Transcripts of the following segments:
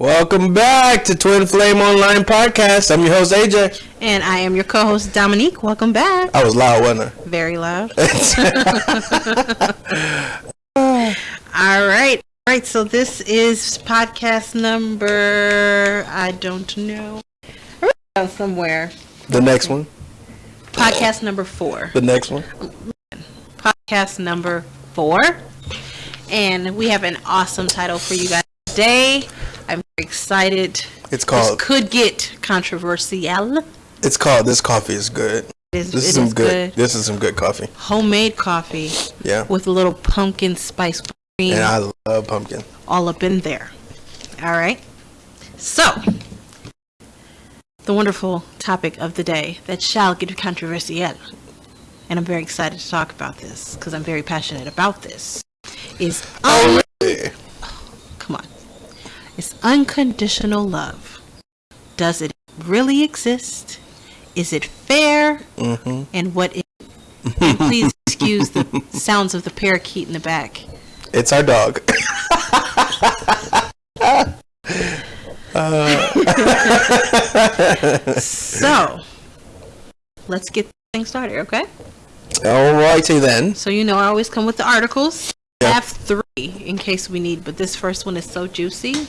Welcome back to Twin Flame Online Podcast. I'm your host AJ. And I am your co-host Dominique. Welcome back. I was loud, wasn't I? Very loud. All right. All right. So this is podcast number I don't know. Somewhere. The next one. Podcast number four. The next one. Podcast number four. And we have an awesome title for you guys today. I'm very excited. It's called. This could get controversial. It's called. This coffee is good. It is, This is some is good, good. This is some good coffee. Homemade coffee Yeah. with a little pumpkin spice cream And I love pumpkin. all up in there. All right. So, the wonderful topic of the day that shall get controversial, and I'm very excited to talk about this because I'm very passionate about this, is oh, um, Yeah. come on, it's unconditional love. Does it really exist? Is it fair? Mm-hmm. And what is and please excuse the sounds of the parakeet in the back. It's our dog. So, let's get things started, okay? All righty then. So you know I always come with the articles. I have three in case we need, but this first one is so juicy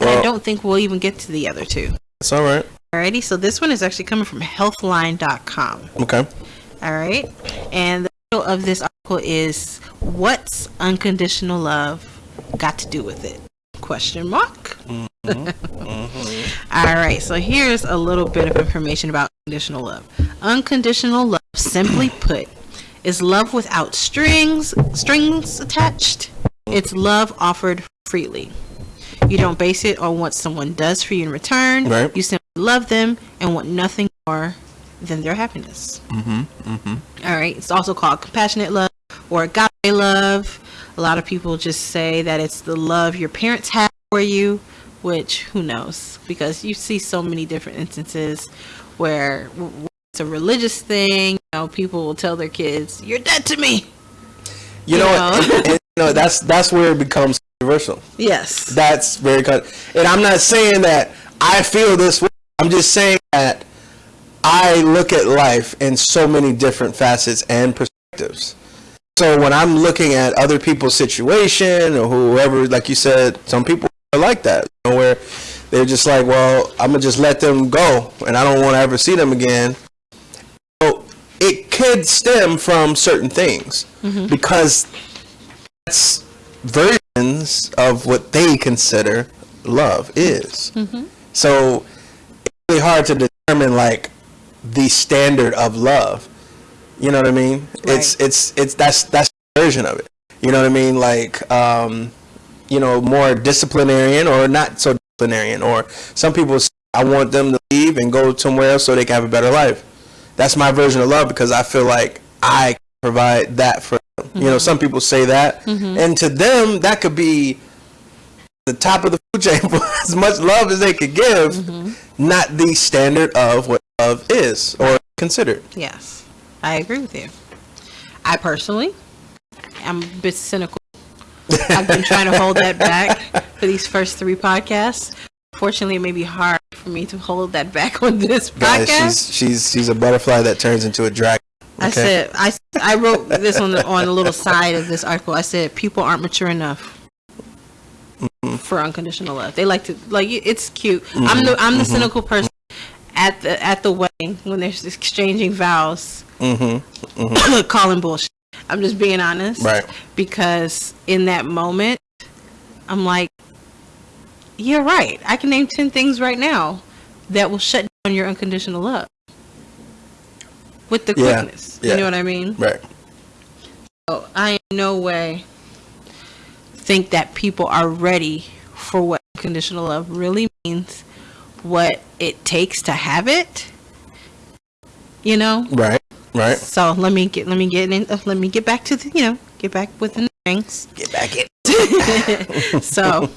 Well- I don't think we'll even get to the other two. It's all right. Alrighty, so this one is actually coming from healthline.com. Okay. Alright, and the title of this article is What's Unconditional Love Got to Do with It? Question mark. Mm-hmm, mm-hmm. Alright, so here's a little bit of information about unconditional love. Unconditional love, simply put, is love without strings strings attached. It's love offered freely. You don't base it on what someone does for you in return. Right. You simply love them and want nothing more than their happiness. Mm-hmm. Mm-hmm. All right. It's also called compassionate love or agape love. A lot of people just say that it's the love your parents have for you, which who knows? Because you see so many different instances where it's a religious thing. You know, people will tell their kids, "You're dead to me." You know, You what? know? And- and, you know that's that's where it becomes controversial. Yes. That's very cut. And I'm not saying that I feel this way. I'm just saying that I look at life in so many different facets and perspectives. So when I'm looking at other people's situation or whoever, like you said, some people are like that, you know, where they're just like, well, I'm gonna just let them go, and I don't want to ever see them again. So it could stem from certain things mm-hmm. because that's versions of what they consider love is. So it's really hard to determine like the standard of love. You know what I mean? It's Right. it's it's that's that's the version of it. You know what I mean? Like um, you know, more disciplinarian or not so disciplinarian or some people say, I want them to leave and go somewhere else so they can have a better life. That's my version of love because I feel like I can provide that for them. You know, some people say that mm-hmm. and to them that could be the top of the food chain for as much love as they could give, mm-hmm. not the standard of what love is or considered. Yes. I agree with you. I personally I'm a bit cynical. I've been trying to hold that back for these first three podcasts. Fortunately, it may be hard for me to hold that back on this podcast. she's she's she's a butterfly that turns into a dragon. I said I, I wrote this on the on the little side of this article. I said people aren't mature enough mm-hmm. for unconditional love. They like to like it's cute. I'm the mm-hmm. I'm the mm-hmm. cynical person at the at the wedding when they're exchanging vows, Mm-hmm. calling bullshit. I'm just being honest, Right. Because in that moment, I'm like, you're right. I can name ten things right now that will shut down your unconditional love with the Yeah, quickness. yeah. You know what I mean? Right. So I in no way think that people are ready for what conditional love really means, what it takes to have it. You know. Right. Right. So let me get let me get in uh, let me get back to the you know get back within the things. Get back in. so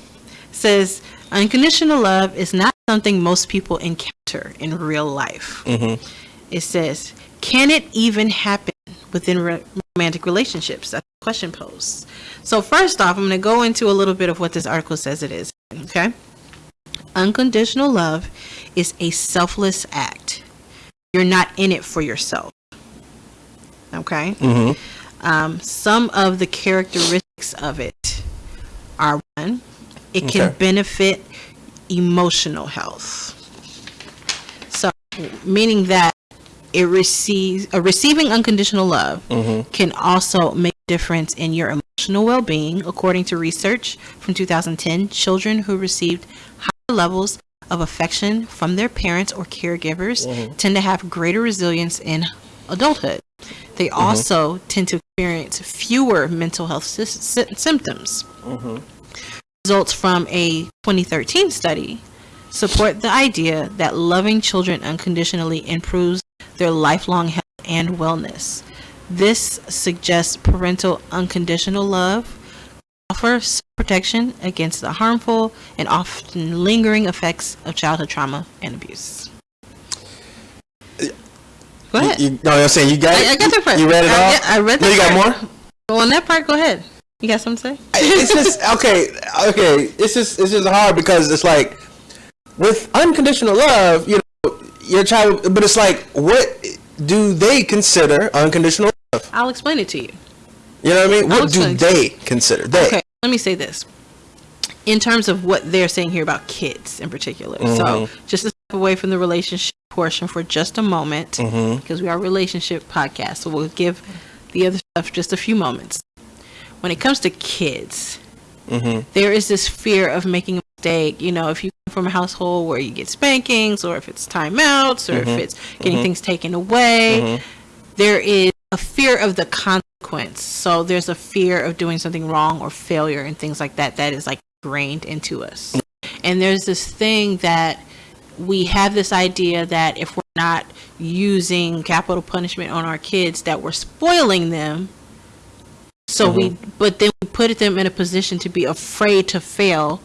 says unconditional love is not something most people encounter in real life. Mm-hmm. It says, can it even happen within re- romantic relationships? That's the question posed. So first off, I'm going to go into a little bit of what this article says it is. Okay. unconditional love is a selfless act. You're not in it for yourself. Okay? Mm-hmm. Um, some of the characteristics of it are one, it can Okay. benefit emotional health. So, meaning that it receives a receiving unconditional love Mm-hmm. can also make a difference in your emotional well-being. According to research from 2010 children who received higher levels of affection from their parents or caregivers mm-hmm. tend to have greater resilience in adulthood. They mm-hmm. also tend to experience fewer mental health sy- sy- symptoms. Mm-hmm. Results from a 2013 study support the idea that loving children unconditionally improves their lifelong health and wellness. This suggests parental unconditional love offers protection against the harmful and often lingering effects of childhood trauma and abuse. Go ahead. You, no, I'm saying you got it. I, I got that part. You read it I, all. yeah, I read that No, you got more. Well, on that part, go ahead. You got something to say? It's just okay. Okay, it's just it's just hard because it's like with unconditional love, you know, your child. But it's like, what do they consider unconditional love? I'll explain it to you. You know what I mean? What do they consider? They. Okay, let me say this. In terms of what they're saying here about kids in particular. So, Mm-hmm. just to step away from the relationship portion for just a moment, Mm-hmm. because we are a relationship podcast, so we'll give the other stuff just a few moments. When it comes to kids, Mm-hmm. there is this fear of making a mistake. You know, if you come from a household where you get spankings, or if it's timeouts, or Mm-hmm. if it's getting mm-hmm. things taken away, mm-hmm. there is a fear of the consequence. So there's a fear of doing something wrong or failure and things like that that is like ingrained into us. And there's this thing that we have this idea that if we're not using capital punishment on our kids that we're spoiling them. So we mm-hmm. but then we put them in a position to be afraid to fail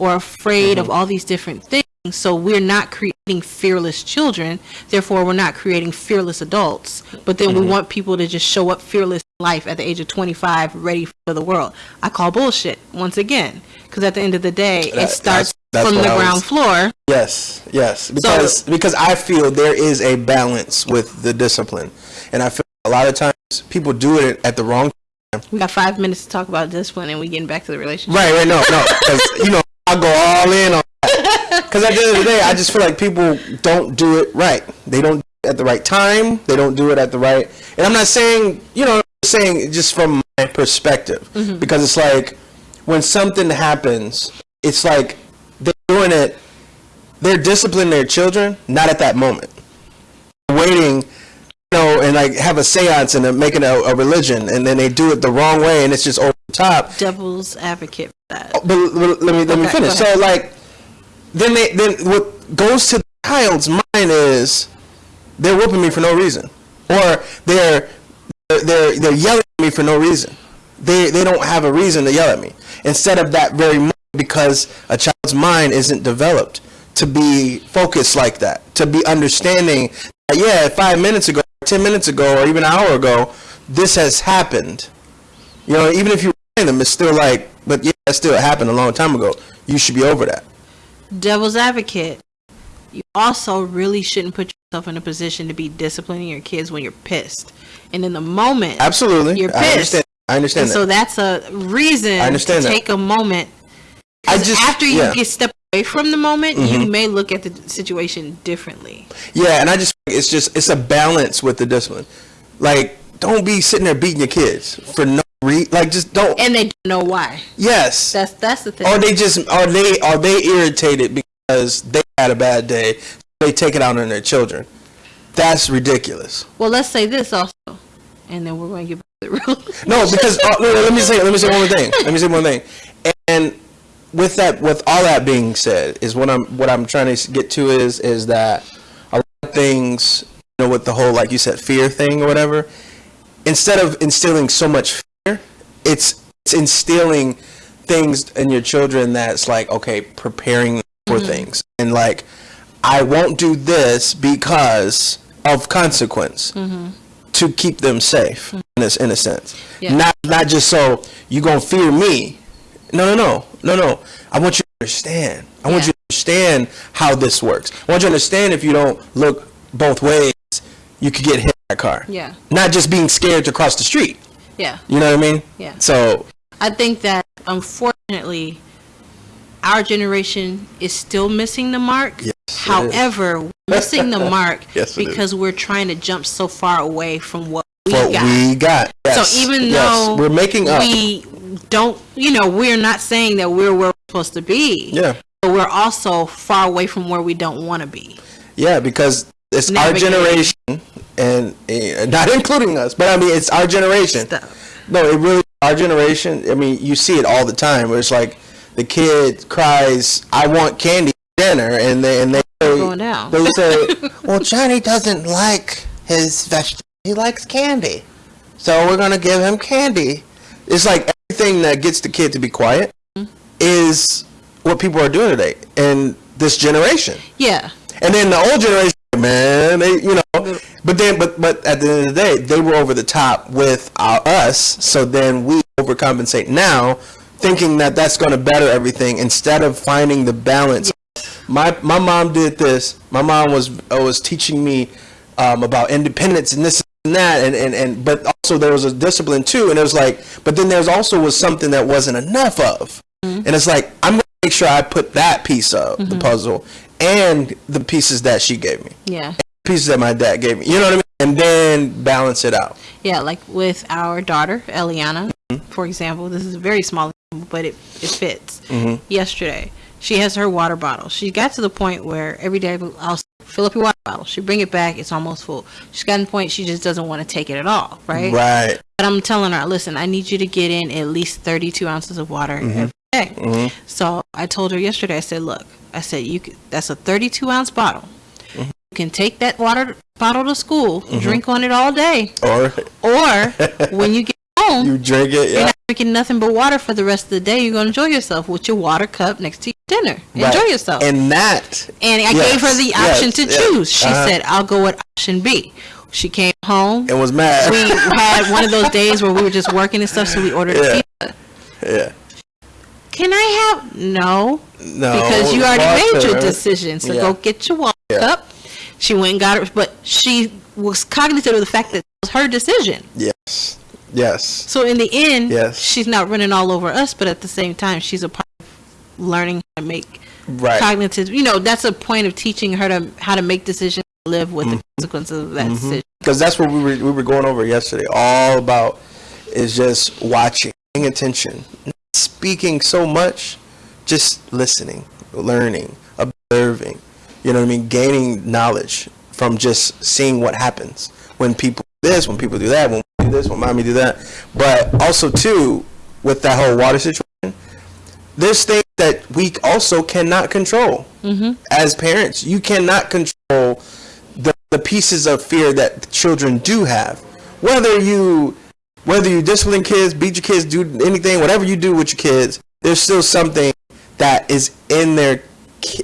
or afraid of mm-hmm. all these different things. So we're not creating fearless children. Therefore, we're not creating fearless adults. But then we mm-hmm. want people to just show up fearless in life at the age of 25, ready for the world. I call bullshit once again, because at the end of the day, That- it starts that's- that's from the I was- ground floor. Yes, yes. Because because I feel there is a balance with the discipline, and I feel a lot of times people do it at the wrong. Time. We got five minutes to talk about discipline, and we getting back to the relationship. Right, right. No, no. Because you know I go all in on that. Because at the end of the day, I just feel like people don't do it right. They don't do it at the right time. They don't do it at the right. And I'm not saying you know. I'm saying just from my perspective mm-hmm. because it's like when something happens, it's like they're doing it. They're disciplining their children not at that moment. Waiting you know, and like have a seance and making a, a religion, and then they do it the wrong way, and it's just over the top. Devil's advocate that. Oh, but, but let me let me finish. So like, then they then what goes to the child's mind is they're whooping me for no reason, or they're they're they're yelling at me for no reason. They they don't have a reason to yell at me. Instead of that very moment, because a child's mind isn't developed to be focused like that, to be understanding. That, yeah, five minutes ago, ten minutes ago, or even an hour ago, this has happened. You know, even if you remind them, it's still like, but yeah, that still happened a long time ago. You should be over that. devil's advocate, you also really shouldn't put yourself in a position to be disciplining your kids when you're pissed. And in the moment, Absolutely. You're I pissed. understand. I understand and so that's a reason I understand to that. take a moment. I just after you yeah. Mm-hmm. get stepped away from the moment, you may look at the situation differently. Yeah, and I just it's just it's a balance with the discipline. Like, don't be sitting there beating your kids for no re like just don't. And they don't know why. yes. That's that's the thing. Or they just are they are they irritated because they had a bad day. They take it out on their children. That's ridiculous. well, let's say this also, and then we're going to get the real. No, because uh, no, let me say let me say one more thing. Let me say one thing. And with that, with all that being said, is what I'm what I'm trying to get to is is that a lot of things, you know, with the whole like you said fear thing or whatever, instead of instilling so much fear, it's it's instilling things in your children that's like okay, preparing for mm-hmm. things and like I won't do this because of consequence mm-hmm. to keep them safe mm-hmm. in a, in a sense. Yeah. Not not just so you gonna fear me. No, no, no, no, no. I want you to understand. I want you to understand how this works. I want you to understand if you don't look both ways, you could get hit by a car. Yeah. Not just being scared to cross the street. Yeah. You know what I mean? Yeah. So I think that unfortunately, our generation is still missing the mark. Yes. However, we're missing the mark Yes, it is. because we're trying to jump so far away from what we what got. we got. Yes. so even though we're making up. we don't, you know, we're not saying that we're where we're supposed to be. yeah. But we're also far away from where we don't want to be. Yeah, because it's our generation, and uh, not including us, but I mean, it's our generation. No, it really our generation. I mean, you see it all the time. Where it's like the kid cries, "I want candy for dinner," and they and they down. they say, "Well, Johnny doesn't like his vegetables. He likes candy, so we're gonna give him candy." It's like everything that gets the kid to be quiet Mm-hmm. is what people are doing today and this generation. Yeah. And then the old generation, man, they, you know, but then, but, but at the end of the day, they were over the top with our, us. So then we overcompensate now, thinking that that's going to better everything instead of finding the balance. My my mom did this. My mom was uh, was teaching me um, about independence and this and that, and, and and but also there was a discipline too. And it was like, but then there's also was something that wasn't enough of, and it's like I'm gonna make sure I put that piece of the puzzle and the pieces that she gave me, Yeah. pieces that my dad gave me. You know what I mean? And then balance it out. Yeah, like with our daughter, Eliana, Mm-hmm. for example, this is a very small example, but it, it fits. Mm-hmm. Yesterday, she has her water bottle. She got to the point where every day I'll fill up your water bottle. She bring it back, it's almost full. She's gotten to the point she just doesn't want to take it at all, right? Right. But I'm telling her, listen, I need you to get in at least 32 ounces of water every day. Mm-hmm. So I told her yesterday, I said, look, I said, you could, that's a 32 ounce bottle. Mm-hmm. You can take that water bottle to school, mm-hmm. drink on it all day, Or or when you get home, you drink it. you're Yeah. not drinking nothing but water for the rest of the day. You're gonna enjoy yourself with your water cup next to your dinner. Enjoy yourself. And that. And I Yes, gave her the yes, option to yes. choose. She Uh-huh. said, "I'll go with option B." She came home. It was mad. We had one of those days where we were just working and stuff, so we ordered Yeah. a pizza. yeah. Can I have no? No. because you already made your decision. So Yeah. go get your water Yeah. cup. She went and got it, but she was cognizant of the fact that it was her decision. Yes. Yes. So in the end, Yes. she's not running all over us, but at the same time, she's a part of learning how to make Right. cognitive. You know, that's a point of teaching her to how to make decisions, live with Mm-hmm. the consequences of that decision. because that's what we were we were going over yesterday. All about is just watching, paying attention, speaking so much, just listening, learning, observing. You know what I mean? Gaining knowledge from just seeing what happens when people do this, when people do that, when we do this, when mommy do that. But also too, with that whole water situation, there's things that we also cannot control mm-hmm. as parents. You cannot control the, the pieces of fear that children do have. Whether you whether you discipline kids, beat your kids, do anything, whatever you do with your kids, there's still something that is in their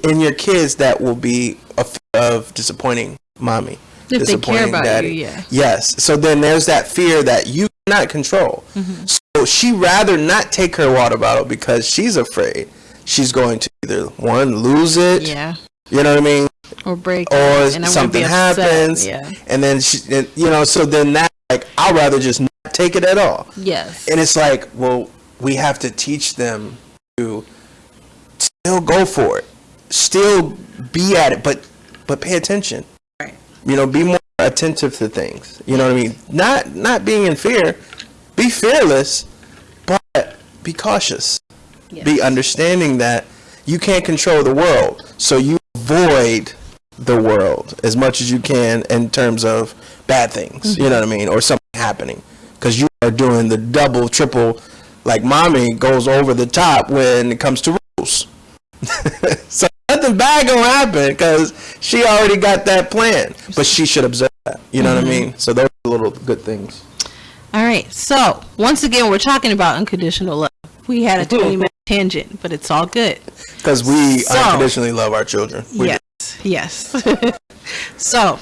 in your kids that will be a fear of disappointing mommy. If disappointing about you, yeah. Yes. So then there's that fear that you cannot control. Mm-hmm. So she rather not take her water bottle because she's afraid she's going to either one lose it. Yeah, You know what I mean? or break, or and I'm gonna something happens, Yeah. and then she, and, you know, so then that like I'd rather just take it at all. Yes. And it's like, well, we have to teach them to still go for it, still be at it, but but pay attention. Right. You know, be more attentive to things. You know what I mean? Not not being in fear, be fearless, but be cautious. Yes. Be understanding that you can't control the world, so you avoid the world as much as you can in terms of bad things. You know what I mean, or something happening, because you are doing the double, triple. Like mommy goes over the top when it comes to rules. so nothing bad gonna happen because she already got that plan, but she should observe that. You know what I mm-hmm. mean? So those are little good things. All right. So once again, we're talking about unconditional love. We had a 20 minute tangent, but it's all good. Because we So- unconditionally love our children. We yes. Yes. so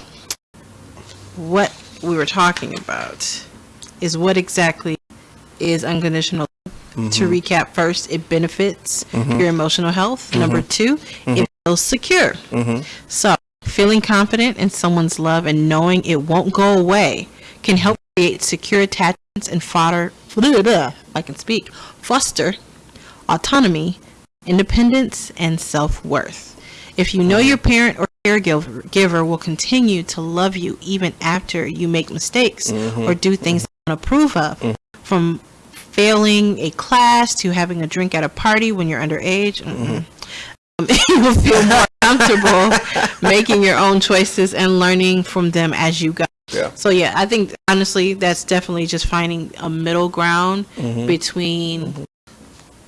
what we were talking about is what exactly is unconditional love. To mm-hmm. recap first, it benefits mm-hmm. your emotional health. Mm-hmm. Number two, it feels secure. Mm-hmm. So, feeling confident in someone's love and knowing it won't go away can help create secure attachments and fodder, I can speak, foster autonomy, independence, and self worth. If you know your parent or caregiver giver will continue to love you even after you make mistakes or do things approve of, from failing a class to having a drink at a party when you're underage, mm-mm. Um, you will feel more comfortable making your own choices and learning from them as you go. Yeah. So yeah, I think honestly that's definitely just finding a middle ground Mm-hmm. between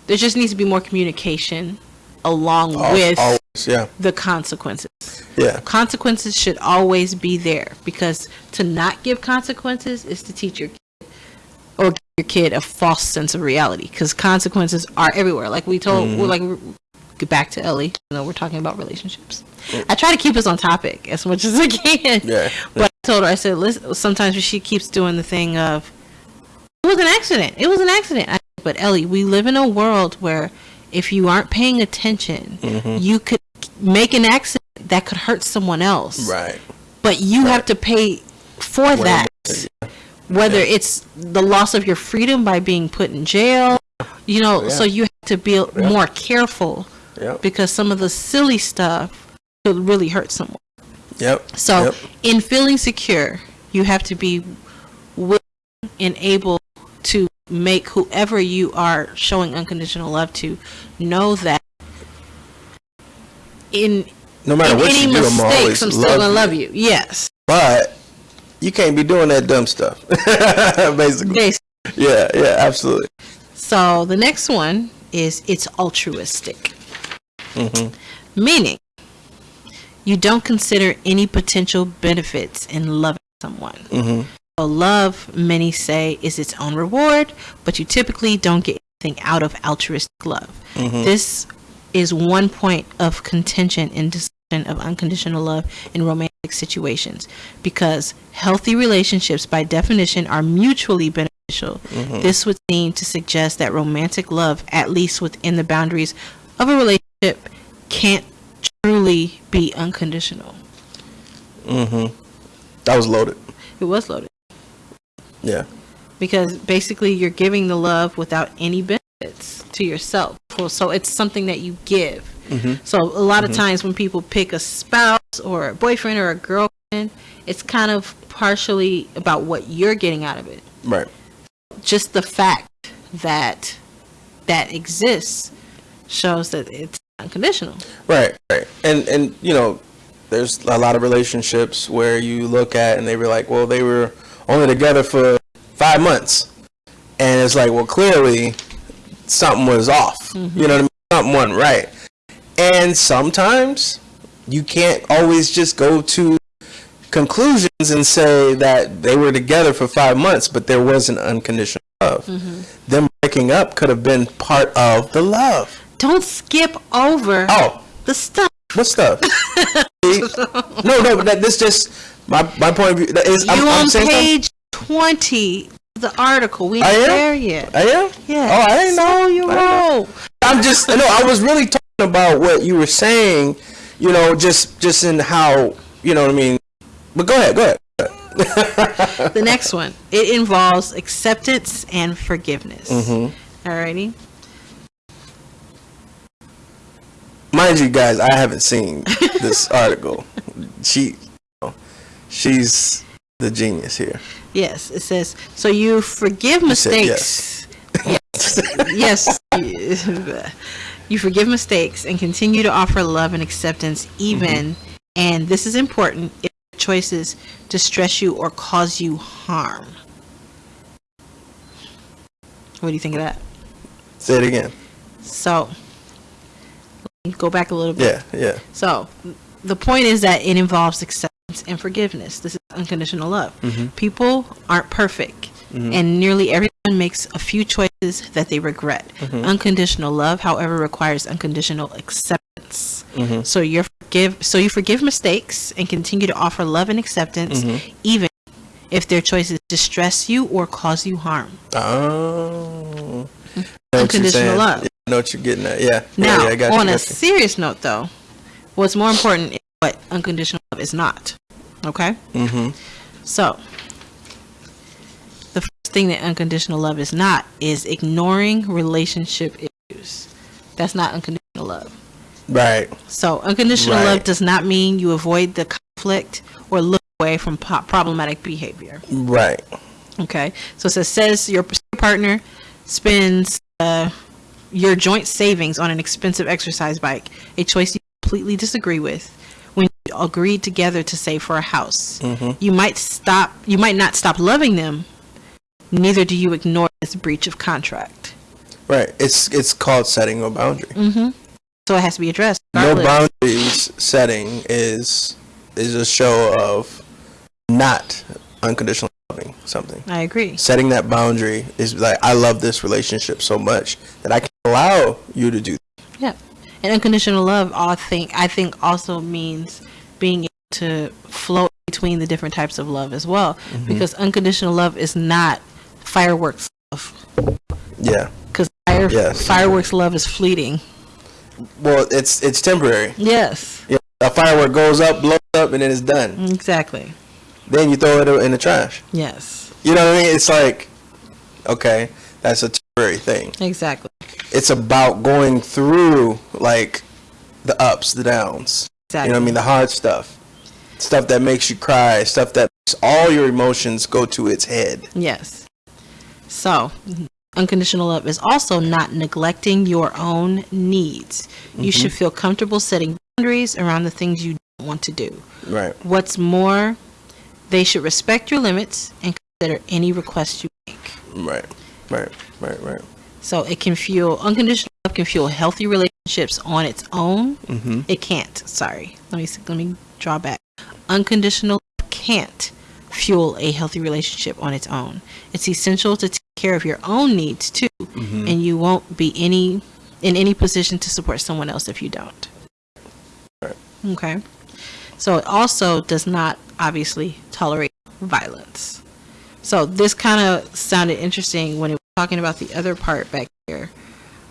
there just needs to be more communication along Al- with always, yeah, the consequences. yeah, Consequences should always be there because to not give consequences is to teach your or give your kid a false sense of reality because consequences are everywhere. Like we told, Mm-hmm. we're like get back to Ellie. You know, we're talking about relationships. I try to keep us on topic as much as I can. Yeah. But I told her, I said, listen, sometimes she keeps doing the thing of, it was an accident. It was an accident. I, but Ellie, we live in a world where if you aren't paying attention, Mm-hmm. you could make an accident that could hurt someone else. right. But you have to pay for that. Whether it's the loss of your freedom by being put in jail, you know, Yeah. so you have to be more careful because some of the silly stuff could really hurt someone. Yep. So, Yep. in feeling secure, you have to be willing and able to make whoever you are showing unconditional love to know that in, No matter in what any you do, I'm mistakes, always I'm still gonna you. love you. Yes, But you can't be doing that dumb stuff. Basically. Bas- Yeah. Yeah. Absolutely. So the next one is it's altruistic, Mm-hmm. meaning you don't consider any potential benefits in loving someone. Mm-hmm. So love, many say, is its own reward, but you typically don't get anything out of altruistic love. Mm-hmm. This is one point of contention in discussion of unconditional love in romantic situations because healthy relationships, by definition, are mutually beneficial. Mm-hmm. This would seem to suggest that romantic love, at least within the boundaries of a relationship, can't truly be unconditional. Mm-hmm. That was loaded. It was loaded. Yeah. because basically you're giving the love without any benefits to yourself. So it's something that you give. Mm-hmm. So a lot of times when people pick a spouse or a boyfriend or a girlfriend, it's kind of partially about what you're getting out of it. Right. Just the fact that that exists shows that it's unconditional. Right, right. And and you know, there's a lot of relationships where you look at and they were like, well, they were only together for five months, and it's like, well, clearly something was off. You know what I mean? Something wasn't right. And sometimes you can't always just go to conclusions and say that they were together for five months, but there wasn't unconditional love. Mm-hmm. Them breaking up could have been part of the love. Don't skip over Oh, the stuff. what stuff? No, no, but that, this just my my point of view. That is, I'm, you I'm on something. page 20 of the article. We ain't there yet. I am. Yeah. Oh, I didn't know. So you know. I'm just no. I was really talking about what you were saying. You know, just just in how you know what I mean. But go ahead. Go ahead. The next one. It involves acceptance and forgiveness. Mm-hmm. Alrighty. Mind you, guys, I haven't seen this article. She, she's the genius here. Yes, it says so. You forgive mistakes. yes. Yes. you forgive mistakes and continue to offer love and acceptance, even, Mm-hmm. and this is important, if choices distress you or cause you harm. What do you think of that? Say it again. So, let me go back a little bit. Yeah, yeah. So, the point is that it involves acceptance and forgiveness. This is unconditional love. Mm-hmm. People aren't perfect, and nearly everyone makes a few choices that they regret. Mm-hmm. Unconditional love, however, requires unconditional acceptance. Mm-hmm. So you forgive, so you forgive mistakes and continue to offer love and acceptance, Mm-hmm. even if their choices distress you or cause you harm. Oh. I know what you're Unconditional love. Yeah, I know what you're getting at. Yeah. Now, yeah, yeah, I got you, on a serious note, though, What's more important is what unconditional love is not. Okay? Mm-hmm. So, the first thing that unconditional love is not is ignoring relationship issues. That's not unconditional love. Right. So, unconditional Right. love does not mean you avoid the conflict or look away from po- problematic behavior. Right. Okay. So, it says, says your partner spends uh, your joint savings on an expensive exercise bike, a choice you completely disagree with. Agreed together to save for a house, you might stop. You might not stop loving them. Neither do you ignore this breach of contract. Right. It's it's called setting a boundary. Mm -hmm. So it has to be addressed. No boundaries setting is is a show of not unconditionally loving something. I agree. Setting that boundary is like I love this relationship so much that I can allow you to do. That. Yeah. And unconditional love, I think, I think also means being able to float between the different types of love as well. Mm-hmm. Because unconditional love is not fireworks love. Yeah. Because fire, Yes. fireworks love is fleeting. Well, it's it's temporary. Yes. Yeah. A firework goes up, blows up, and then it's done. Exactly. Then you throw it in the trash. Yes. You know what I mean? It's like, okay, that's a temporary thing. Exactly. It's about going through like the ups, the downs. Exactly. You know what I mean? The hard stuff. Stuff that makes you cry, stuff that makes all your emotions go to its head. Yes. So, unconditional love is also not neglecting your own needs. You should mm-hmm. feel comfortable setting boundaries around the things you don't want to do. Right. What's more, they should respect your limits and consider any requests you make. Right. Right. Right. Right. So it can fuel unconditional love can fuel healthy relationships on its own. Mm-hmm. It can't. Sorry. Let me let me draw back. Unconditional can't fuel a healthy relationship on its own. It's essential to take care of your own needs too, Mm-hmm. and you won't be any in any position to support someone else if you don't. Right. Okay. So it also does not obviously tolerate violence. So this kind of sounded interesting when it was talking about the other part back here,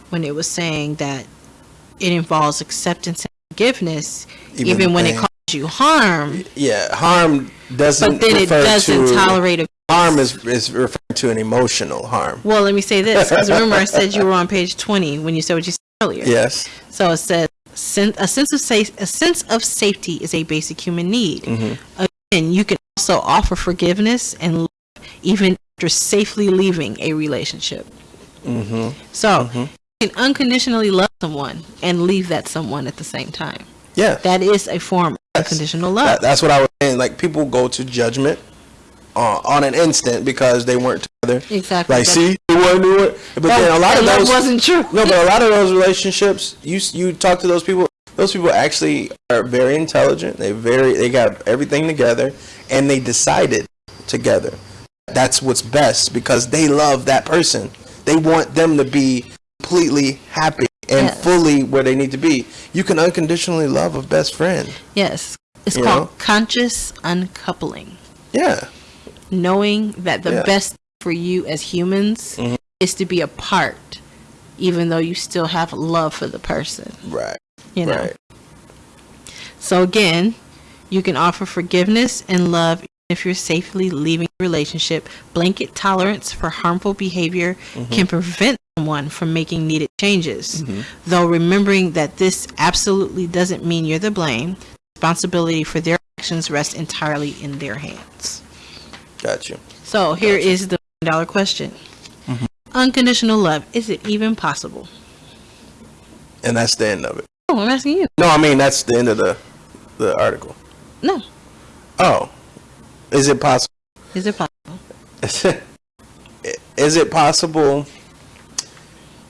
when it was saying that it involves acceptance and forgiveness, Even even, when it causes you harm, Yeah. Harm doesn't. but then it doesn't to, tolerate a Harm is is referring to an emotional harm. Well, let me say this, because remember I said you were on page 20 when you said what you said earlier. Yes. So it says, a sense of safe, a sense of safety is a basic human need. Mm-hmm. Again, you can also offer forgiveness and love even after safely leaving a relationship. Mm-hmm. So you can unconditionally love someone and leave that someone at the same time. Yeah. That is a form of unconditional love. That, that's what I was saying. Like people go to judgment uh, on an instant because they weren't together. Exactly. Like, That's- see, to do it, but then a lot of those wasn't true. No, but a lot of those relationships, you you talk to those people. Those people actually are very intelligent. They very they got everything together, and they decided together. That's what's best because they love that person. They want them to be completely happy and Yes. fully where they need to be. You can unconditionally love a best friend. Yes. It's You called know? conscious uncoupling. Yeah. knowing that the Yeah. best for you as humans Mhm. is to be apart, even though you still have love for the person. Right. You know. Right. So again, you can offer forgiveness and love if you're safely leaving a relationship. Blanket tolerance for harmful behavior can prevent someone from making needed changes. Mm-hmm. Though remembering that this absolutely doesn't mean you're the blame, responsibility for their actions rests entirely in their hands. Got you. So here is the dollar question. Mm-hmm. Unconditional love, is it even possible? And that's the end of it. Oh, I'm asking you. No, I mean that's the end of the the article. No. Oh, is it possible? Is it possible? is it possible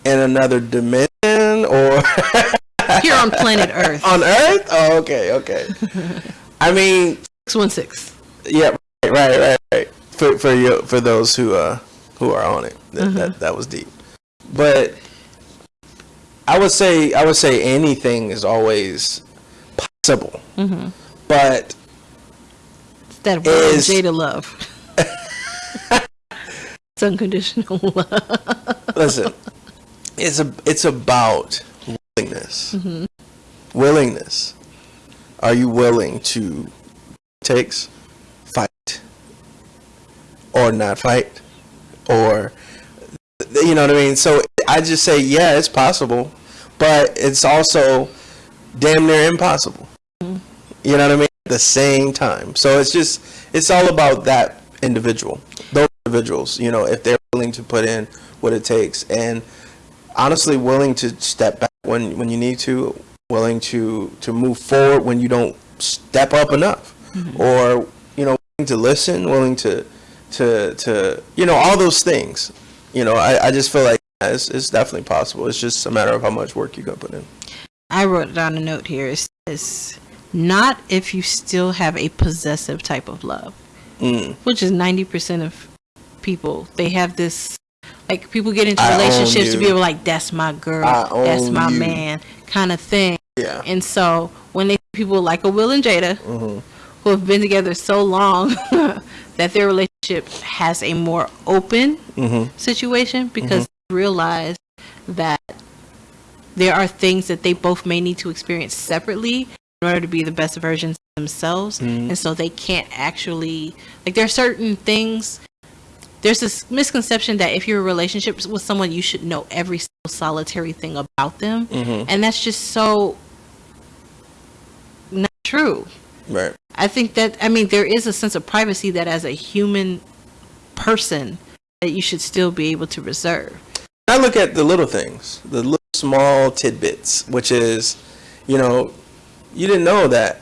in another dimension or Here on planet Earth. on Earth? Oh, okay, okay. I mean, 616. yeah, right, right, right, right. For for you, for those who uh who are on it, that that, that was deep. But I would say I would say anything is always possible, but That word Is- Jada love. it's unconditional love. listen, it's a it's about willingness, mm-hmm. willingness. are you willing to takes fight or not fight or you know what I mean? So I just say, yeah, it's possible, but it's also damn near impossible. Mm-hmm. You know what I mean? At the same time. So it's just, it's all about that individual, those individuals, you know, if they're willing to put in what it takes and honestly willing to step back when, when you need to, willing to, to move forward when you don't step up enough or, you know, willing to listen, willing to, to, to, you know, all those things. You know, I, I just feel like it's, it's definitely possible. It's just a matter of how much work you got put in. I wrote down a note here. It says, not if you still have a possessive type of love, Mm. which is 90% of people. They have this, like, people get into I relationships to be able, like, that's my girl, I that's my you. man, kind of thing. Yeah. And so when they people like a Will and Jada, Mhm. who have been together so long that their relationship has a more open Mhm. situation because they realize that there are things that they both may need to experience separately in order to be the best versions themselves and so they can't actually like there are certain things there's this misconception that if you're in relationships with someone you should know every single solitary thing about them mm-hmm. and that's just so not true Right. I think that I mean there is a sense of privacy that as a human person that you should still be able to reserve. I look at the little things, the little small tidbits, which is, you know, you didn't know that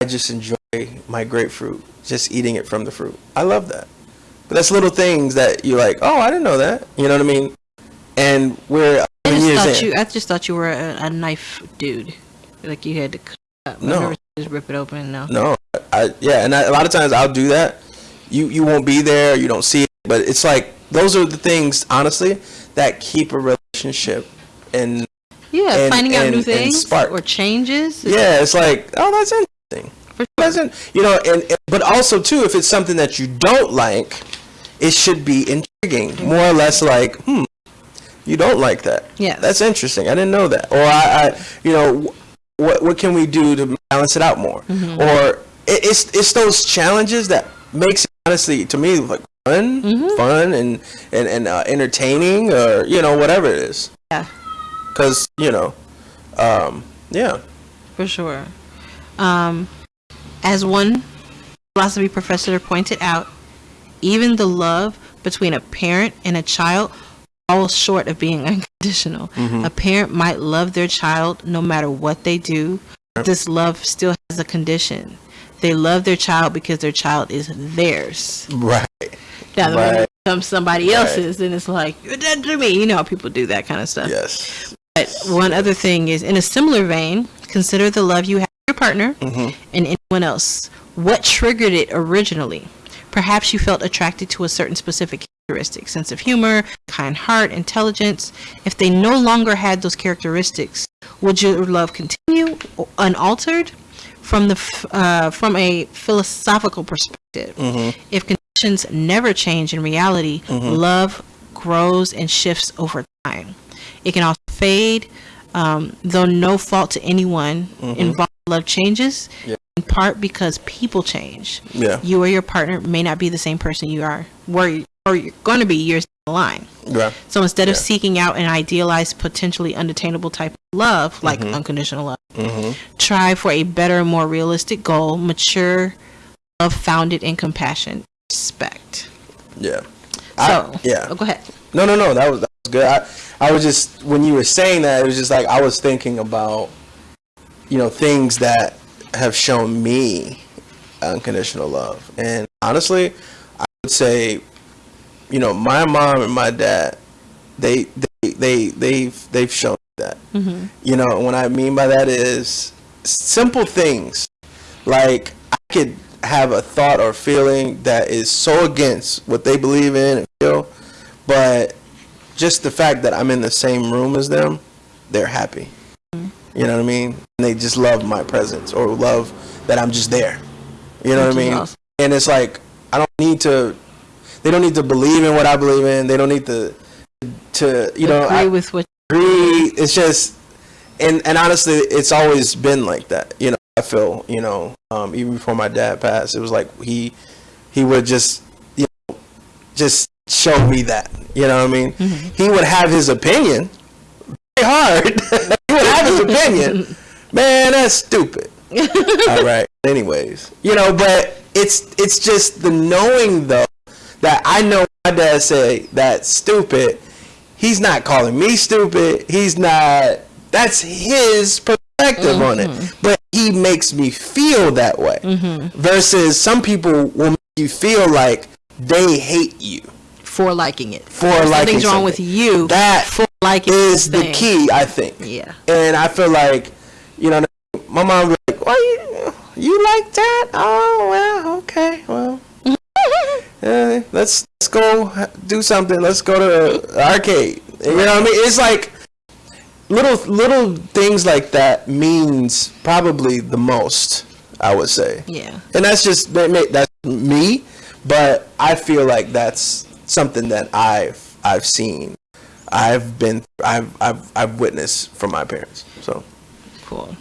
I just enjoy my grapefruit, just eating it from the fruit. I love that. But that's little things that you're like, oh, I didn't know that. You know what I mean? And we're I just thought in. you I just thought you were a, a knife dude. Like you had to cut up. No. Just rip it open. No. No, I yeah, and I, a lot of times I'll do that. You you won't be there, you don't see it, but it's like those are the things, honestly, that keep a relationship. And Yeah, And- finding out and- new things or changes. yeah, it's like, oh, that's interesting. For Doesn't you know? And, and but also too, if it's something that you don't like, it should be intriguing, more or less like, hmm, you don't like that. Yeah, that's interesting. I didn't know that. Or I, I you know, what what can we do to balance it out more? Mm-hmm. Or it, it's it's those challenges that makes it honestly to me like fun, Mm-hmm. fun and and and uh, entertaining, or you know whatever it is. Yeah, Because you know, um, yeah, for sure. Um, as one philosophy professor pointed out, even the love between a parent and a child falls short of being unconditional. Mm-hmm. A parent might love their child no matter what they do. This love still has a condition. They love their child because their child is theirs. right. Now, Right. it becomes somebody else's, then it's like, you're dead to me. You know, how people do that kind of stuff. Yes. But one other thing is, in a similar vein, consider the love you have for your partner mm-hmm. and anyone else. What triggered it originally? Perhaps you felt attracted to a certain specific characteristic, sense of humor, kind heart, intelligence. If they no longer had those characteristics, would your love continue unaltered? From the uh, from a philosophical perspective, if conditions never change in reality, love grows and shifts over time. It can also fade, um, though no fault to anyone involved. Love changes Yeah. Part because people change. Yeah. You or your partner may not be the same person you are, were or you're going to be years down the line. Yeah. So instead of seeking out an idealized, potentially unattainable type of love, like Mm-hmm. unconditional love, try for a better, more realistic goal, mature love founded in compassion, respect. Yeah. So, I, yeah. oh, go ahead. No, no, no. That was that was good. I, I was just when you were saying that, it was just like I was thinking about, you know, things that have shown me unconditional love, and honestly, I would say, you know, my mom and my dad, they they they they've they've shown that. Mm-hmm. You know, what I mean by that is simple things, like I could have a thought or feeling that is so against what they believe in and feel, but just the fact that I'm in the same room as them, they're happy. You know what I mean? And they just love my presence or love that I'm just there. You know what I mean? awesome. And it's like I don't need to. They don't need to believe in what I believe in. They don't need to. To you know, Agree I with what agree. It's just, and and honestly, it's always been like that. You know, I feel, you know, um, even before my dad passed, it was like he he would just you know just show me that. You know what I mean? He would have his opinion very hard. have his opinion. Man, that's stupid. All right. Anyways, you know, but it's it's just the knowing though that I know my dad say that's stupid. He's not calling me stupid. He's not. That's his perspective on it. Mm-hmm. But he makes me feel that way. Mm-hmm. Versus some people will make you feel like they hate you For liking it. for liking Something's wrong with you That for liking is the key, I think. Yeah. And I feel like, you know, my mom was like, "Why you you like that? Oh well, okay, well, eh, let's let's go do something. Let's go to the arcade." You know what I mean? It's like little little things like that means probably the most. I would say, Yeah. and that's just that's me, but I feel like that's something that I've I've seen. I've been I've I've I've witnessed from my parents. So Cool.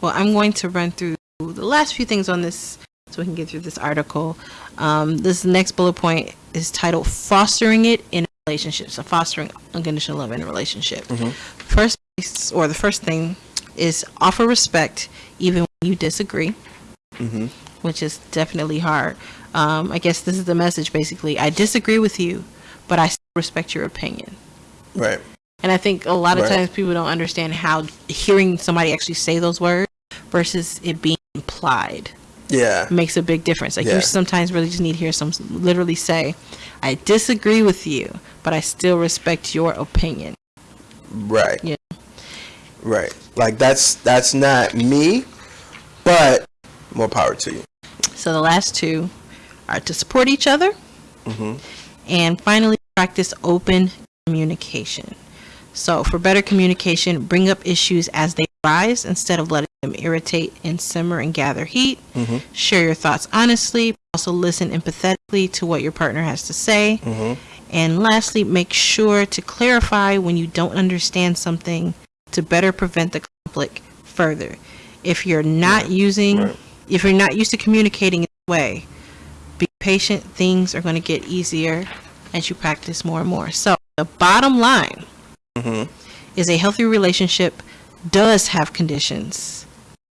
Well, I'm going to run through the last few things on this so we can get through this article. Um, this next bullet point is titled Fostering It in a Relationship. So, fostering unconditional love in a relationship. First, place, or the first thing is offer respect even when you disagree, which is definitely hard. Um, I guess this is the message basically. I disagree with you, but I still respect your opinion. right, And I think a lot of Right. times people don't understand how hearing somebody actually say those words versus it being implied yeah, makes a big difference. Like Yeah. you sometimes really just need to hear some literally say, "I disagree with you, but I still respect your opinion." right, Yeah. right. Like that's that's not me, but more power to you. So the last two are to support each other, Mm-hmm. and finally practice open communication. So for better communication, bring up issues as they arise instead of letting them irritate and simmer and gather heat. Mm-hmm. Share your thoughts honestly. Also listen empathetically to what your partner has to say. Mm-hmm. And lastly, make sure to clarify when you don't understand something to better prevent the conflict further. If you're not using, right. if you're not used to communicating in this way, be patient. Things are going to get easier as you practice more and more. So the bottom line Mm-hmm. is a healthy relationship does have conditions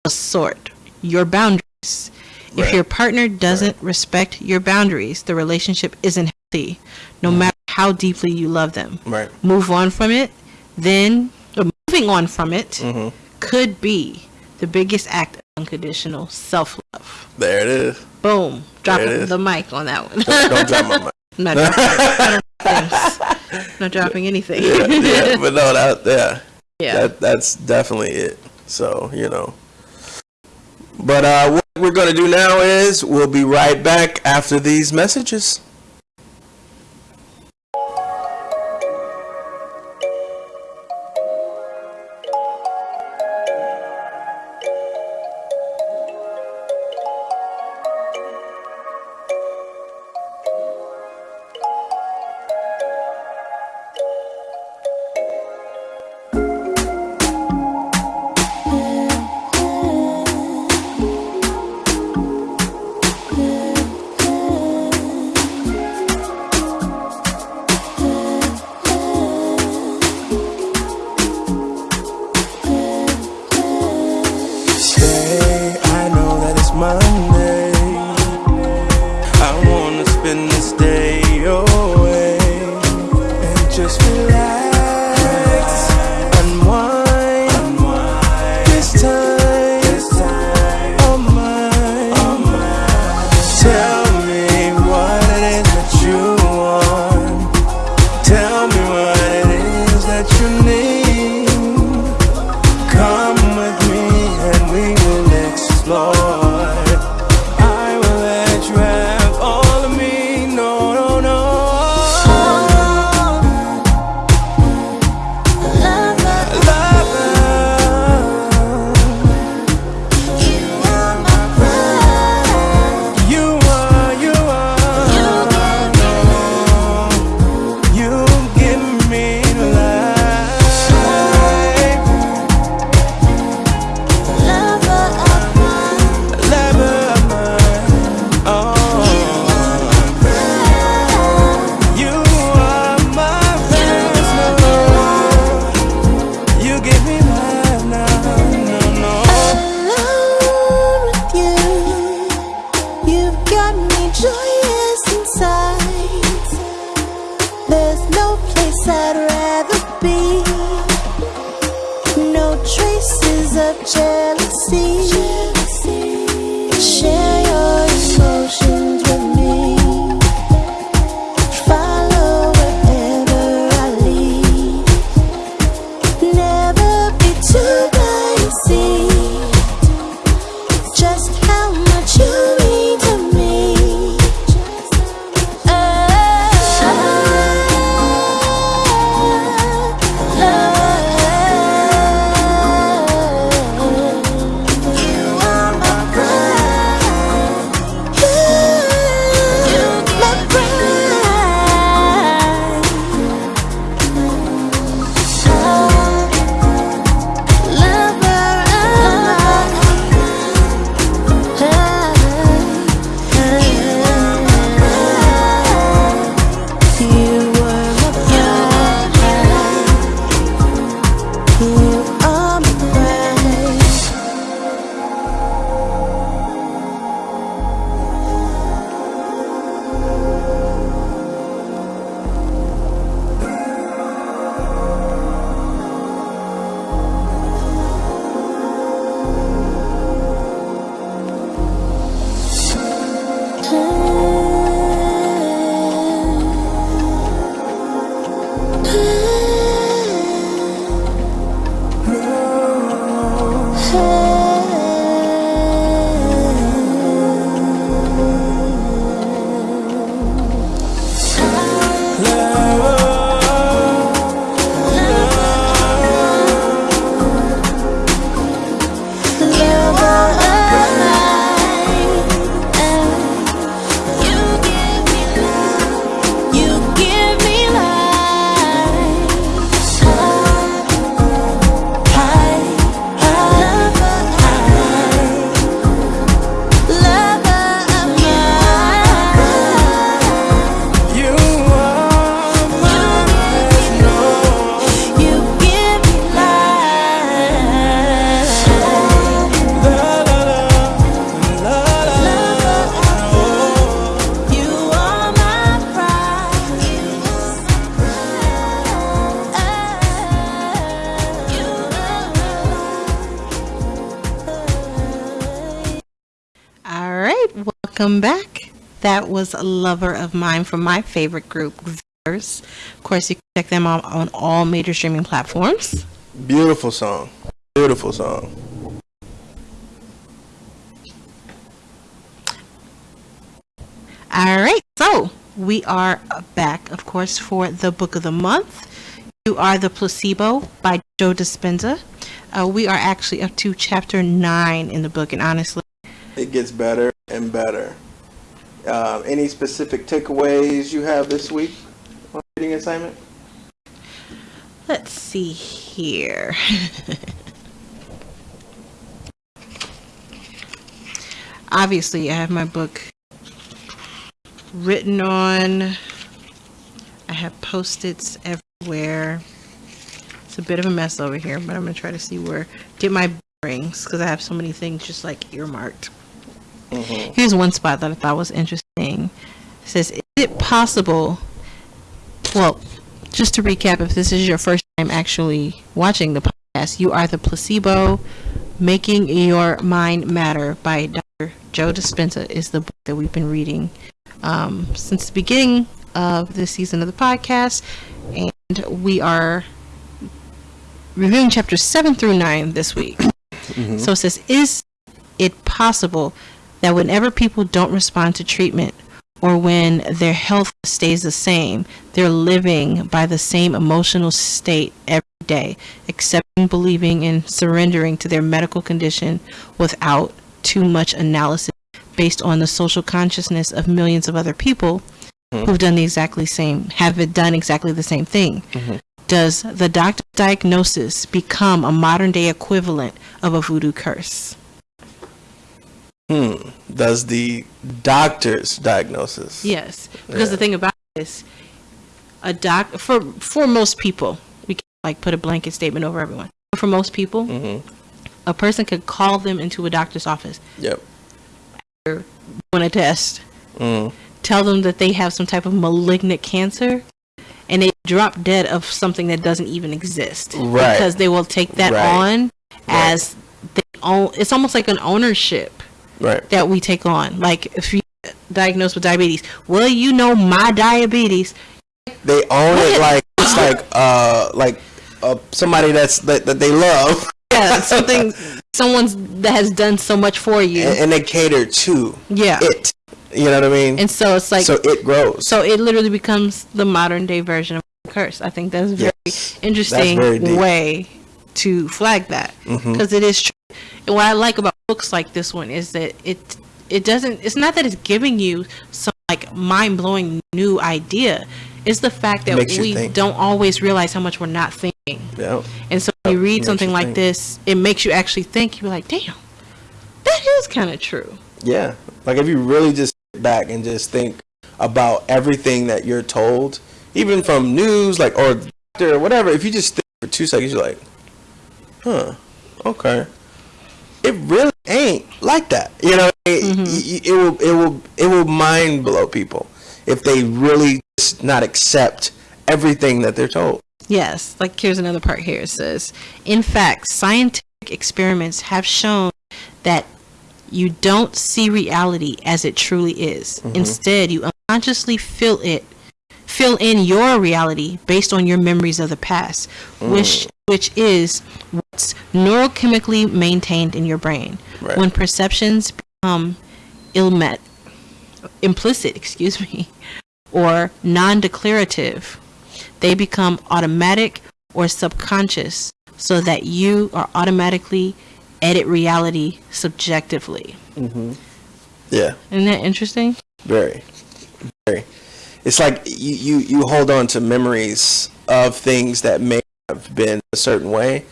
of sort your boundaries. If your partner doesn't respect your boundaries, the relationship isn't healthy, no matter how deeply you love them. Right. Move on from it, then moving on from it Mm-hmm. could be the biggest act of unconditional self-love. There it is. Boom, dropping the mic on that one. Don't drop my mic. I'm not dropping, don't. Not dropping anything. Yeah, yeah, but no, that yeah, yeah. that that's definitely it. So you know. But uh, what we're gonna do now is we'll be right back after these messages. Welcome back. That was a lover of mine from my favorite group, Verse. Of course, you can check them out on all major streaming platforms. Beautiful song. Beautiful song. All right, so we are back, of course, for the book of the month. You are the placebo by Joe Dispenza. Uh, we are actually up to chapter nine in the book, and honestly, It gets better and better. Uh, any specific takeaways you have this week on reading assignment? let's see here. Obviously, I have my book written on. I have post-its everywhere. It's a bit of a mess over here, but I'm gonna try to see where get my bearings because I have so many things just like earmarked. Here's one spot that I thought was interesting. It says, "Is it possible?" Well, just to recap, if this is your first time actually watching the podcast, you are the placebo. Making Your Mind Matter by Dr. Joe Dispenza is the book that we've been reading um, since the beginning of this season of the podcast. And we are reviewing chapters 7 through 9 this week. So it says, Is it possible that whenever people don't respond to treatment or when their health stays the same, they're living by the same emotional state every day, accepting, believing, and surrendering to their medical condition without too much analysis based on the social consciousness of millions of other people mm-hmm. who've done the exactly same, have it done exactly the same thing. Mm-hmm. Does the doctor's diagnosis become a modern day equivalent of a voodoo curse? Hmm. Does the doctor's diagnosis? Yes, because the thing about this, a doc for for most people, we can like put a blanket statement over everyone. But for most people, Mhm. a person could call them into a doctor's office, Yep. run a test, Mm. tell them that they have some type of malignant cancer, and they drop dead of something that doesn't even exist Right. because they will take that Right. on as they own it's almost like an ownership Right. that we take on like if you diagnosed with diabetes well you know my diabetes They own Look it like it's like uh like uh, somebody that's that, that they love yeah something someone's that has done so much for you and, and they cater to yeah it. You know what I mean? and so it's like so it grows. So it literally becomes the modern day version of curse. I think that's a very Yes. interesting That's very. Way to flag that because is true. What I like about books like this one is that it it doesn't. It's not that it's giving you some like mind blowing new idea. It's the fact that we think. don't always realize how much we're not thinking. yeah. And so when you read something you like think. this, it makes you actually think. You're like, damn, that is kind of true. Yeah. Like if you really just sit back and just think about everything that you're told, even from news, like or doctor or whatever, if you just think for two seconds, you're like, huh, okay. It really ain't like that. You know, it, mm-hmm. y- y- it will it will it will mind blow people if they really just not accept everything that they're told. Yes, like here's another part here. It says, in fact, scientific experiments have shown that you don't see reality as it truly is. Mm-hmm. Instead, you unconsciously fill it fill in your reality based on your memories of the past, mm. which which is what's neurochemically maintained in your brain. Right. When perceptions become ilmet implicit, excuse me, or non-declarative, they become automatic or subconscious so that you are automatically edit reality subjectively. Mm-hmm. Yeah. Isn't that interesting? Very, very. It's like you, you, you hold on to memories of things that may have been a certain way.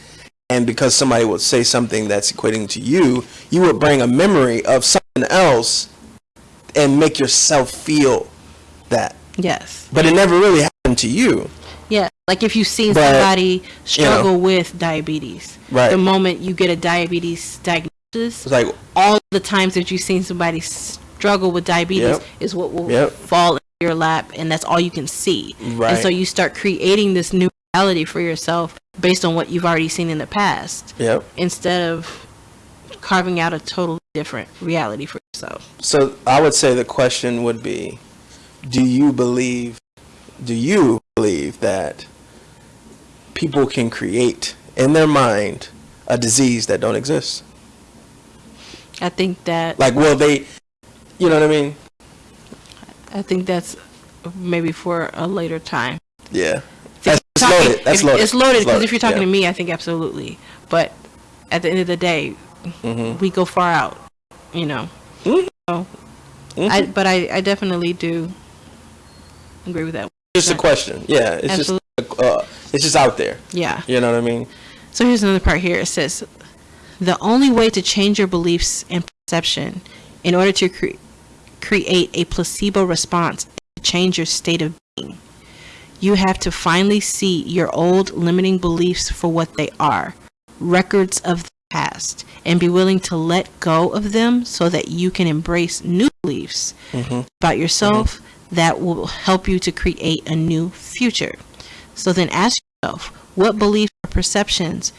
And because somebody would say something that's equating to you, you would bring a memory of something else and make yourself feel that. Yes. But it never really happened to you. Yeah. Like if you've seen But, somebody struggle with diabetes, Right. the moment you get a diabetes diagnosis, It's like, all the times that you've seen somebody struggle with diabetes Yep. is what will Yep. fall in your lap and that's all you can see Right. and so you start creating this new reality for yourself based on what you've already seen in the past yep. instead of carving out a totally different reality for yourself So I would say the question would be, do you believe, do you believe that people can create in their mind a disease that don't exist? i think that Like, will they, you know what I mean? I think that's maybe for a later time Yeah. That's, that's talking- loaded. That's loaded. It's loaded because if you're talking yeah. to me, I think absolutely. But at the end of the day, Mm-hmm. we go far out, you know. Mhm. So, Mhm. I but I, I definitely do agree with that. Just a question. Yeah. It's Absolutely. just, uh, it's just out there. Yeah. You know what I mean? So here's another part here. It says, the only way to change your beliefs and perception in order to cre- create a placebo response to change your state of being. You have to finally see your old limiting beliefs for what they are records of the past and be willing to let go of them so that you can embrace new beliefs mm-hmm. about yourself mm-hmm. that will help you to create a new future. So then ask yourself, what beliefs or perceptions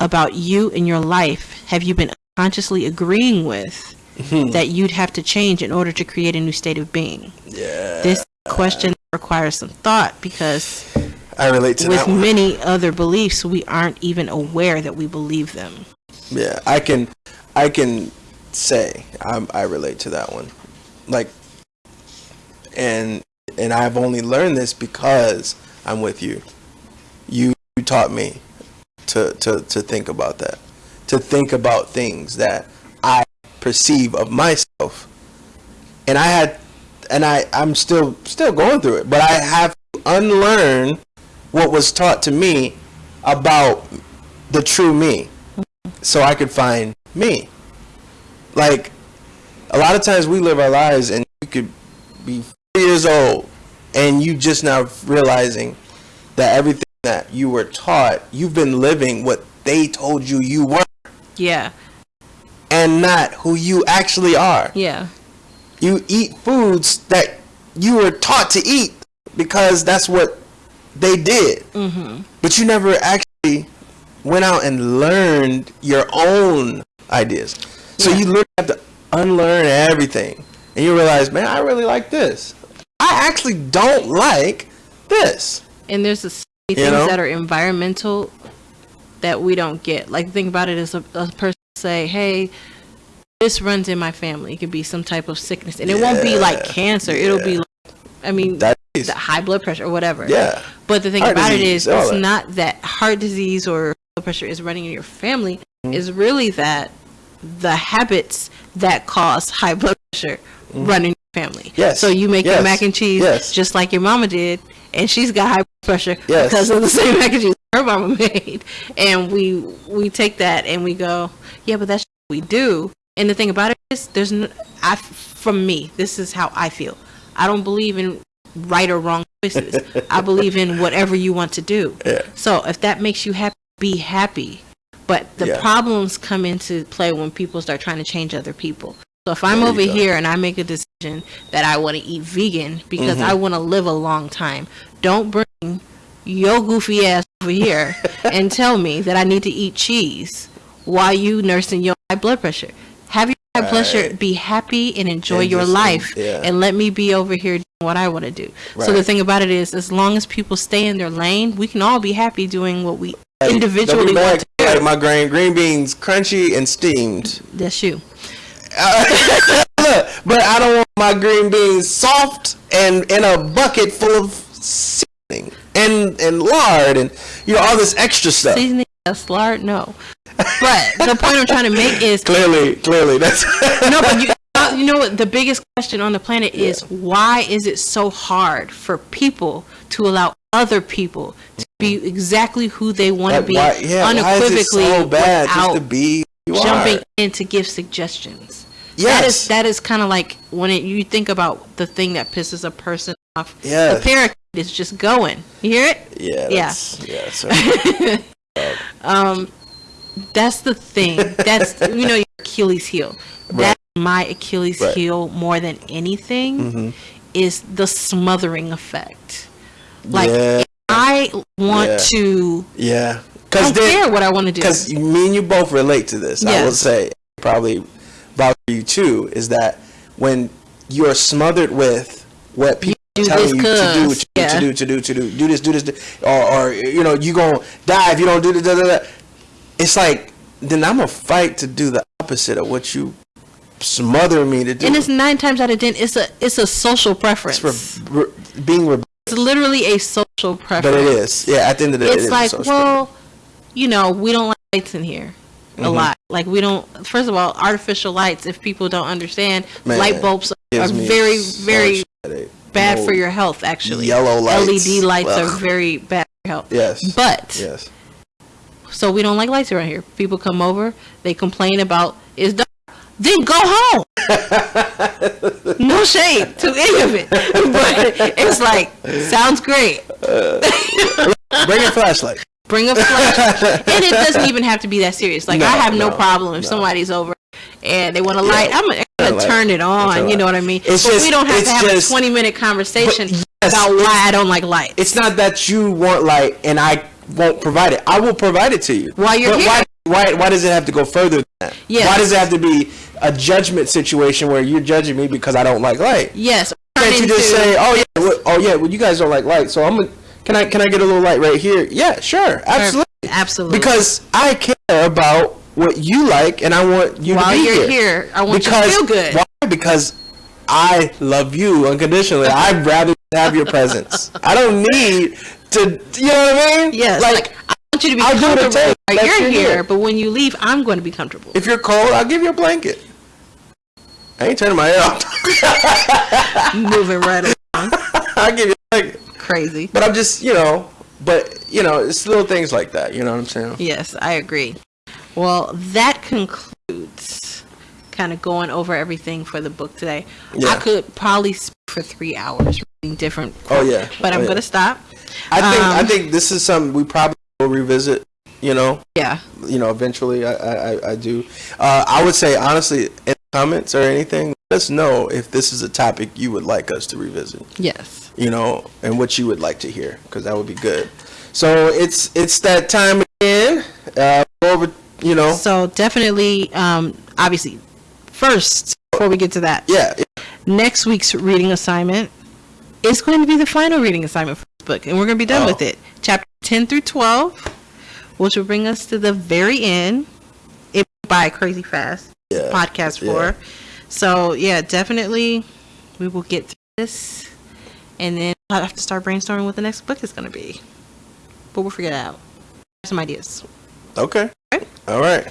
about you and your life have you been consciously agreeing with Hmm. that you'd have to change in order to create a new state of being? Yeah. This question requires some thought because I relate to with that many other beliefs, we aren't even aware that we believe them. Yeah, I can, I can say I'm, I relate to that one, like, and and I've only learned this because I'm with you. You, you taught me to, to to think about that, to think about things that perceive of myself, and I had, and I I'm still still going through it, but I have to unlearn what was taught to me about the true me so I could find me. Like a lot of times we live our lives and you could be 40 years old and you just now realizing that everything that you were taught, you've been living what they told you you were. Yeah, and not who you actually are. yeah, You eat foods that you were taught to eat because that's what they did. Mm-hmm. But you never actually went out and learned your own ideas. So you literally have to unlearn everything, and you realize, man, I really like this. I actually don't like this. and there's a so many You things know? that are environmental that we don't get. Like think about it as a, a person say, "Hey, this runs in my family." It could be some type of sickness, and it won't be like Yeah, cancer. It'll be, like, I mean, That is, the high blood pressure or whatever. yeah, But the thing Heart about it disease, is, all it's that. not that heart disease or blood pressure is running in your family. Mm-hmm. It's really that the habits that cause high blood pressure run in your family. Mm-hmm. Yes, So you make your mac and cheese yes. just like your mama did, and she's got high blood pressure Yes. because of the same mac and cheese her mama made. And we we take that and we go, yeah, but that's what we do. And the thing about it is, there's I, from me, this is how I feel. I don't believe in right or wrong choices. I believe in whatever you want to do. Yeah. So if that makes you happy, be happy. But the Yeah. problems come into play when people start trying to change other people. So if I'm There over here and I make a decision that I want to eat vegan because Mm-hmm. I want to live a long time, don't bring your goofy ass over here and tell me that I need to eat cheese while you nursing your high blood pressure. Have your high blood pressure, be happy and enjoy your life, yeah. and let me be over here doing what I want to do. So the thing about it is, as long as people stay in their lane, we can all be happy doing what we individually want to do. like my green green beans crunchy and steamed. That's you. Uh, look, but I don't want my green beans soft and in a bucket full of seasoning and and lard and you know all this extra stuff. Seasoning, yes, lard, no. But the point I'm trying to make is Clearly, clearly, that's no, but you, uh, you know what? The biggest question on the planet is why is it so hard for people to allow other people to be exactly who they want to be why, yeah, why is unequivocally it so bad just without to be you jumping are? in to give suggestions? Yes. is that is kind of like when it, you think about the thing that pisses a person off. Yes. The parent is just going. You hear it? Yeah, Yeah. that's, yeah, so- um, That's the thing. That's you know your Achilles heel. That's my Achilles Right. Heel more than anything mm-hmm. is the smothering effect. Like Yeah. I want Yeah. to yeah. I Because don't care what I want to do. because me and you both relate to this. I will say probably about you too is that when you're smothered with what people do telling this you to do, 'cause, to, yeah. do, to do, to do, do this, do this, do- or, or you know, you gonna die if you don't do this. Da, da, da. It's like then I'm gonna fight to do the opposite of what you smother me to do. and it's nine times out of ten, it's a it's a social preference. It's re- re- being, re- It's literally a social preference. but it is. Yeah, at the end of the day, it it's like, well, you know, we don't like lights in here a Mm-hmm. lot. Like we don't. First of all, artificial lights. If people don't understand, Man, light bulbs are very, very. Bad for your health. Actually, Yellow lights. LED lights are very bad for your health. Yes. But Yes. so we don't like lights around here. People come over, they complain about it's dark. Then go home. no shade to any of it, but it's like sounds great. Bring a flashlight. Bring a flashlight, and it doesn't even have to be that serious. Like No, I have no, no, problem if somebody's over and they want a light. I'm gonna, Turn light. turn it on. You know what I mean? It's but just- we don't have to have just- a 20 minute conversation yes, about why I don't like light. It's not that you want light and I won't provide it. I will provide it to you. While you're but here. Why, why, why does it have to go further than that? Yes. Why does it have to be a judgment situation where you're judging me because I don't like light? Yes. Can't you just say, oh yeah, well, oh yeah, well you guys don't like light, so I'm gonna, can I can I get a little light right here? Yeah, sure, absolutely. Absolutely. Because I care about what you like and I want you While to be you're here. here, I want you to because, feel good. Why? Because I love you unconditionally. I'd rather have your presence. I don't need to. You know what I mean? Yes. Like, Like, I want you to be I'll do what it comfortable. You're you here, here. but when you leave, I'm going to be comfortable. if you're cold, I'll give you a blanket. I ain't turning my head off. Moving right along. I'll give you a blanket. Crazy. But I'm just, you know, but you know, it's little things like that. You know what I'm saying? Yes, I agree. Well, that concludes kind of going over everything for the book today. Yeah. I could probably speak for three hours reading different. Oh, yeah. But Oh, I'm yeah. going to stop. I think I Um, think this is something we probably will revisit. You know, Yeah. you know, eventually I, I, I- I do. Uh, I would say honestly, in comments or anything, let us know if this is a topic you would like us to revisit. Yes. you know, and what you would like to hear, because that would be good. So it's it's that time again. Uh, over, you know, So definitely, um, obviously, first before we get to that, yeah, next week's reading assignment is going to be the final reading assignment for this book, and we're going to be done Oh. with it. Chapter 10 through 12, which will bring us to the very end. It by crazy fast. Yeah, Podcast yeah. for. So, yeah, definitely we will get through this, and then I'll have to start brainstorming what the next book is going to be. But we'll figure it out. Some ideas. Okay. Okay. All right.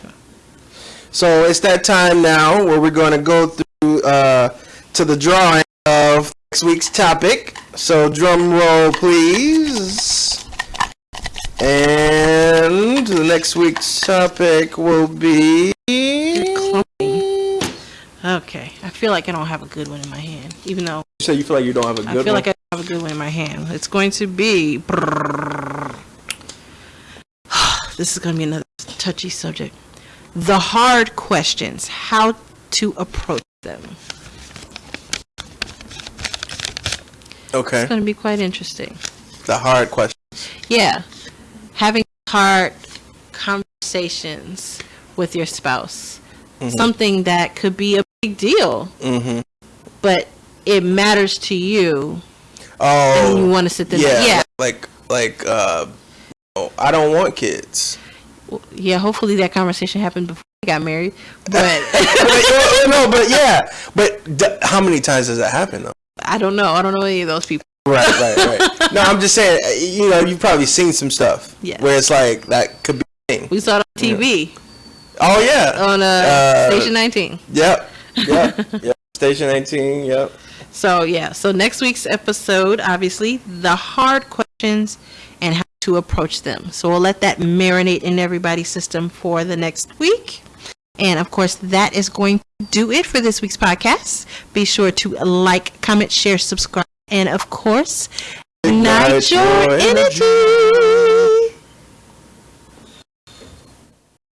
So it's that time now where we're going to go through uh, to the drawing of next week's topic. So drum roll, please. And the next week's topic will be. Okay, I feel like I don't have a good one in my hand, even though So you feel like you don't have a good one? I feel one? like I have a good one in my hand. It's going to be. This is going to be another touchy subject. The hard questions, how to approach them. okay. It's going to be quite interesting. The hard questions. Yeah, having hard conversations with your spouse, something that could be a big deal, Mm-hmm. but it matters to you, and you Oh. want to sit there. Yeah. yeah, Like like uh, oh, I don't want kids. Well, yeah, hopefully that conversation happened before we got married. But but, no, but yeah. But d- how many times does that happen though? I don't know. I don't know any of those people. Right, right, right. no, I'm just saying. uh, You know, you've probably seen some stuff Yes. where it's like that could be. a thing. We saw it on TV Oh yeah. on uh, Uh, Station 19. Yep. Yep. yep. Station 19. Yep. So yeah. So next week's episode, obviously, the hard questions and how to approach them. So we'll let that marinate in everybody's system for the next week. And of course, that is going to do it for this week's podcast. Be sure to like, comment, share, subscribe, and of course, ignite your your energy.